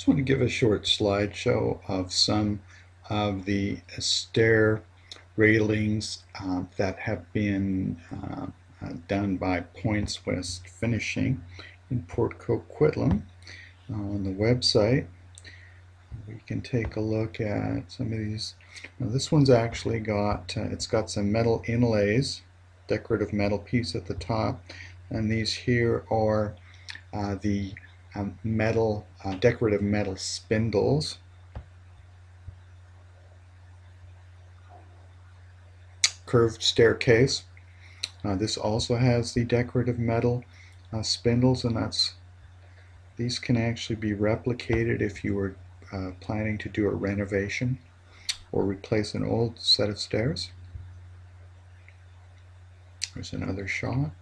Just want to give a short slideshow of some of the stair railings uh, that have been uh, uh, done by Points West Finishing in Port Coquitlam on the website. We can take a look at some of these. Now this one's actually got, uh, it's got some metal inlays, decorative metal piece at the top, and these here are uh, the um, metal, uh, decorative metal spindles. Curved staircase. Uh, this also has the decorative metal uh, spindles and that's these can actually be replicated if you were uh, planning to do a renovation or replace an old set of stairs. There's another shot.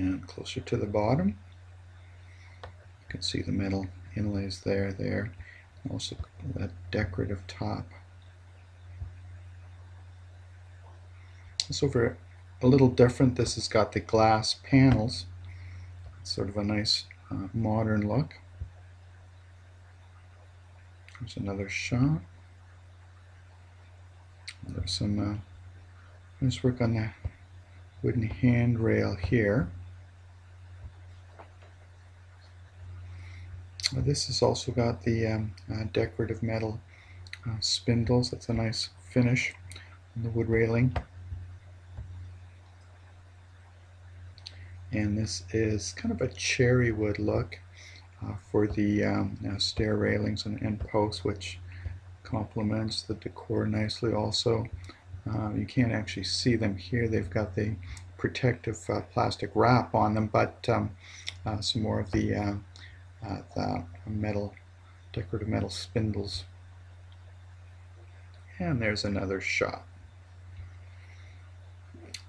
And closer to the bottom. You can see the metal inlays there there. Also that decorative top. This over a little different. This has got the glass panels. It's sort of a nice uh, modern look. There's another shot. There's some uh, nice work on the wooden handrail here this has also got the um, uh, decorative metal uh, spindles. That's a nice finish on the wood railing. And this is kind of a cherry wood look uh, for the um, uh, stair railings and end posts, which complements the decor nicely also. Uh, you can't actually see them here. They've got the protective plastic wrap on them, but um, some more of the uh, the metal, decorative metal spindles. And there's another shot.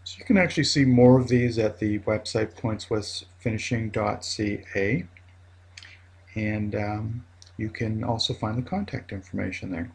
So you can actually see more of these at the website pointswestfinishing.ca and um, you can also find the contact information there.